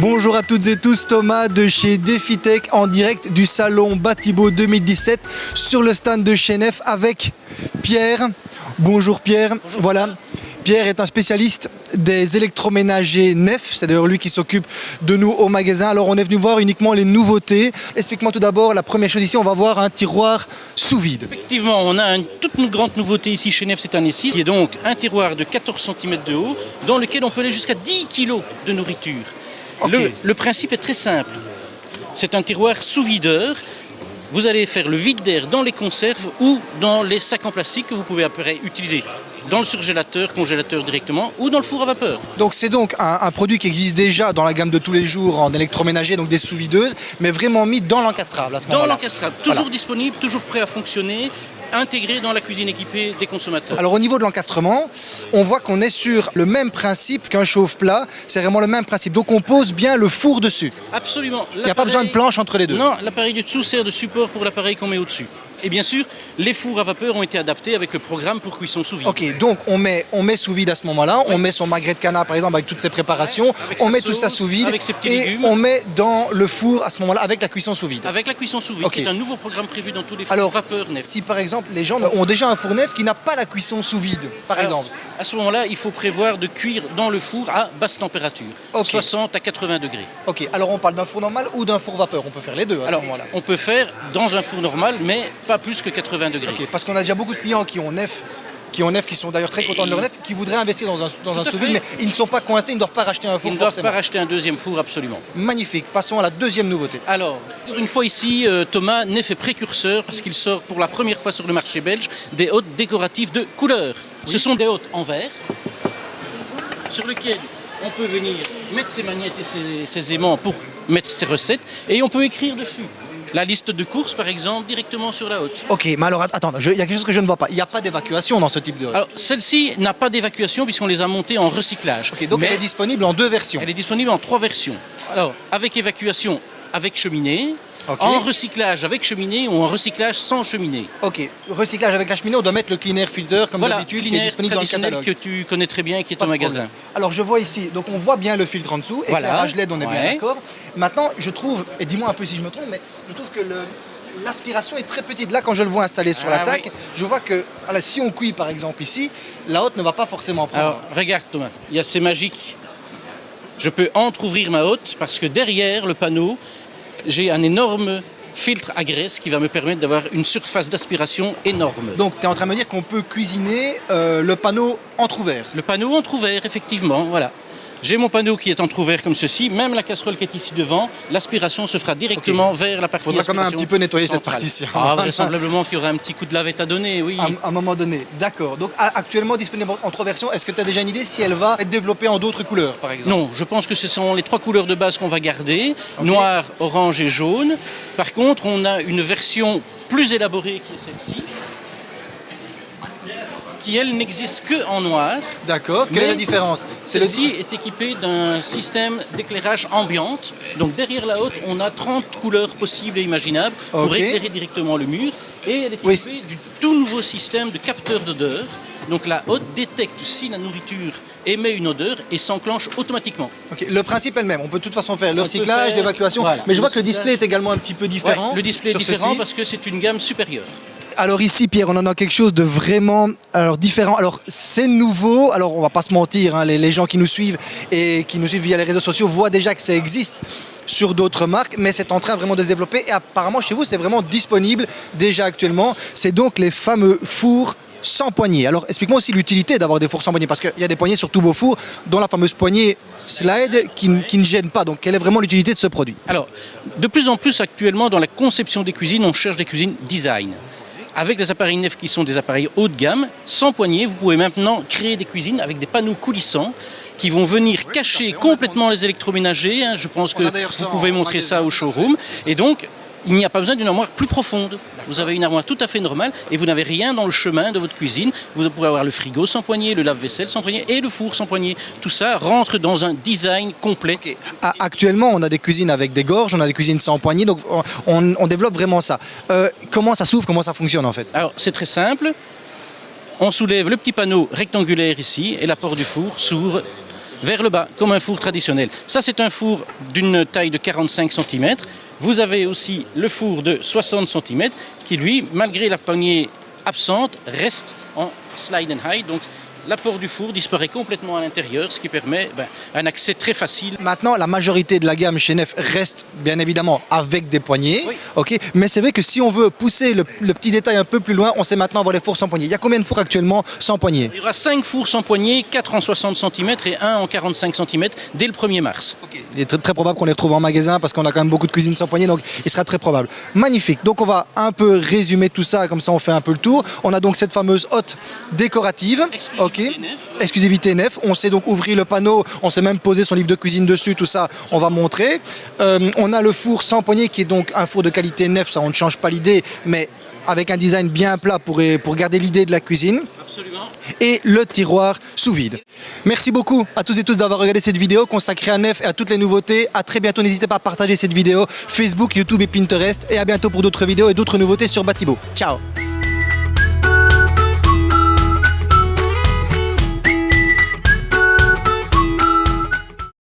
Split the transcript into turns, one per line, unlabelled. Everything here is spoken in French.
Bonjour à toutes et tous, Thomas de chez DefiTech en direct du salon Batibo 2017 sur le stand de Chenef avec Pierre. Bonjour Pierre, voilà. Pierre est un spécialiste des électroménagers nefs, c'est d'ailleurs lui qui s'occupe de nous au magasin. Alors on est venu voir uniquement les nouveautés. Explique-moi tout d'abord, la première chose ici, on va voir un tiroir sous vide.
Effectivement, on a une toute grande nouveauté ici chez Nef cette année-ci, qui est donc un tiroir de 14 cm de haut, dans lequel on peut aller jusqu'à 10 kg de nourriture. Le, le principe est très simple. C'est un tiroir sous videur vous allez faire le vide d'air dans les conserves ou dans les sacs en plastique que vous pouvez après utiliser dans le surgélateur, congélateur directement ou dans le four à vapeur.
Donc c'est donc un, produit qui existe déjà dans la gamme de tous les jours en électroménager, donc des sous-videuses, mais vraiment mis dans l'encastrable à ce
moment-là. Dans l'encastrable, toujours disponible, toujours prêt à fonctionner, intégré dans la cuisine équipée des consommateurs.
Alors au niveau de l'encastrement, on voit qu'on est sur le même principe qu'un chauffe-plat, c'est vraiment le même principe. Donc on pose bien le four dessus.
Absolument.
Il n'y a pas besoin de planche entre les deux.
Non, l'appareil du dessous sert de support pour l'appareil qu'on met au-dessus. Et bien sûr, les fours à vapeur ont été adaptés avec le programme pour cuisson sous vide.
Ok, donc on met, on met sous vide à ce moment-là, on met son magret de canard par exemple avec toutes ses préparations, on met tout ça sous vide
avec ses petits
et on met dans le four à ce moment-là avec la cuisson sous vide.
Avec la cuisson sous vide, qui est un nouveau programme prévu dans tous les fours
Alors,
vapeur nef.
Si par exemple les gens ont déjà un four nef qui n'a pas la cuisson sous vide, par exemple.
À ce moment-là, il faut prévoir de cuire dans le four à basse température, 60 à 80 degrés.
Ok, alors on parle d'un four normal ou d'un four vapeur? On peut faire les deux à ce moment-là.
On peut faire dans un four normal, mais pas plus que 80 degrés.
Parce qu'on a déjà beaucoup de clients qui ont nef qui ont nef, qui sont d'ailleurs très contents de leur nef, qui voudraient investir dans un, dans un sous vide, mais ils ne sont pas coincés, ils ne doivent pas racheter un four.
Ils ne doivent pas racheter un deuxième four, absolument.
Magnifique. Passons à la deuxième nouveauté.
Alors, une fois ici, euh, Thomas Nef est précurseur parce qu'il sort pour la première fois sur le marché belge des hôtes décoratives de couleur. Ce sont des hôtes en verre sur lesquels on peut venir mettre ses magnettes et ses aimants pour mettre ses recettes et on peut écrire dessus la liste de courses, par exemple, directement sur la haute.
Ok, mais alors attends, il y a quelque chose que je ne vois pas. Il n'y a pas d'évacuation dans ce type de
Alors, celle-ci n'a pas d'évacuation puisqu'on les a montées en recyclage.
Ok, donc elle est disponible en deux versions.
Elle est disponible en trois versions. Alors, avec évacuation avec cheminée, en recyclage avec cheminée ou en recyclage sans cheminée.
Ok, recyclage avec la cheminée, on doit mettre le clean air filter comme d'habitude qui est disponible dans le catalogue.
que tu connais très bien et qui est au magasin.
Alors je vois ici, donc on voit bien le filtre en dessous, éclairage LED, on est bien d'accord. Maintenant, je trouve, et dis-moi un peu si je me trompe, mais je trouve que l'aspiration est très petite. Là, quand je le vois installé sur la ah je vois que si on cuit par exemple ici, la haute ne va pas forcément prendre.
Alors, regarde Thomas, il y a ces magiques. Je peux entre-ouvrir ma haute parce que derrière le panneau, j'ai un énorme filtre à graisse qui va me permettre d'avoir une surface d'aspiration énorme.
Donc tu es en train de me dire qu'on peut cuisiner euh, le panneau entre-ouvert
Le panneau entre-ouvert, effectivement, voilà. J'ai mon panneau qui est entrouvert comme ceci, même la casserole qui est ici devant, l'aspiration se fera directement vers la partie
Il faudra quand même un petit peu nettoyer cette partie-ci.
Ah, vraisemblablement qu'il y aura un petit coup de lavette à donner, oui.
À, un moment donné, d'accord. Donc actuellement disponible en trois versions, est-ce que tu as déjà une idée si elle va être développée en d'autres couleurs, par exemple?
Non, je pense que ce sont les trois couleurs de base qu'on va garder, noir, orange et jaune. Par contre, on a une version plus élaborée qui est celle-ci qui elle n'existe que en noir.
D'accord, quelle est la différence?
Celle-ci est équipée d'un système d'éclairage ambiante. Donc derrière la haute, on a 30 couleurs possibles et imaginables pour éclairer directement le mur. Et elle est équipée du tout nouveau système de capteur d'odeur. Donc la haute détecte si la nourriture émet une odeur et s'enclenche automatiquement.
Le principe est le même, on peut de toute façon faire le recyclage, l'évacuation, mais je vois que le display est également un petit peu différent.
le display est différent parce que c'est une gamme supérieure.
Alors ici, Pierre, on en a quelque chose de vraiment différent. Alors c'est nouveau, alors on va pas se mentir, hein, les, gens qui nous suivent et qui nous suivent via les réseaux sociaux voient déjà que ça existe sur d'autres marques, mais c'est en train vraiment de se développer et apparemment chez vous c'est vraiment disponible déjà actuellement. C'est donc les fameux fours sans poignée. Alors explique-moi aussi l'utilité d'avoir des fours sans poignée, parce qu'il y a des poignées sur tous vos fours, dont la fameuse poignée slide qui ne gêne pas. Donc quelle est vraiment l'utilité de ce produit?
Alors, de plus en plus actuellement dans la conception des cuisines, on cherche des cuisines design avec des appareils neufs qui sont des appareils haut de gamme, sans poignée, vous pouvez maintenant créer des cuisines avec des panneaux coulissants qui vont venir cacher complètement les électroménagers. Hein. Je pense que vous pouvez montrer ça au showroom. Et donc, il n'y a pas besoin d'une armoire plus profonde. Vous avez une armoire tout à fait normale et vous n'avez rien dans le chemin de votre cuisine. Vous pourrez avoir le frigo sans poignée, le lave-vaisselle sans poignée et le four sans poignée. Tout ça rentre dans un design complet.
Actuellement, on a des cuisines avec des gorges, on a des cuisines sans poignée, donc on, développe vraiment ça. Euh, comment ça s'ouvre, comment ça fonctionne en fait?
Alors, c'est très simple. On soulève le petit panneau rectangulaire ici et la porte du four s'ouvre vers le bas, comme un four traditionnel. Ça, c'est un four d'une taille de 45 cm. Vous avez aussi le four de 60 cm qui, lui, malgré la poignée absente, reste en slide and hide. Donc, l'apport du four disparaît complètement à l'intérieur, ce qui permet ben, un accès très facile.
Maintenant, la majorité de la gamme chez Nef reste bien évidemment avec des poignées.
Oui.
ok? Mais c'est vrai que si on veut pousser le, le petit détail un peu plus loin, on sait maintenant avoir les fours sans poignée. Il y a combien de fours actuellement sans poignée
Il y aura 5 fours sans poignée, 4 en 60 cm et 1 en 45 cm dès le 1er mars.
Il est très, très probable qu'on les retrouve en magasin parce qu'on a quand même beaucoup de cuisine sans poignée, donc il sera très probable. Magnifique. Donc on va un peu résumer tout ça, comme ça on fait un peu le tour. On a donc cette fameuse hotte décorative. Ok. Exclusivité nef. On sait donc ouvrir le panneau. On sait même poser son livre de cuisine dessus. Tout ça, on va montrer. Euh, on a le four sans poignée qui est donc un four de qualité nef. Ça, on ne change pas l'idée, mais avec un design bien plat pour, pour garder l'idée de la cuisine
Absolument.
et le tiroir sous vide. Merci beaucoup à tous et tous d'avoir regardé cette vidéo consacrée à Nef et à toutes les nouveautés. À très bientôt, n'hésitez pas à partager cette vidéo Facebook, YouTube et Pinterest et à bientôt pour d'autres vidéos et d'autres nouveautés sur Batibo. Ciao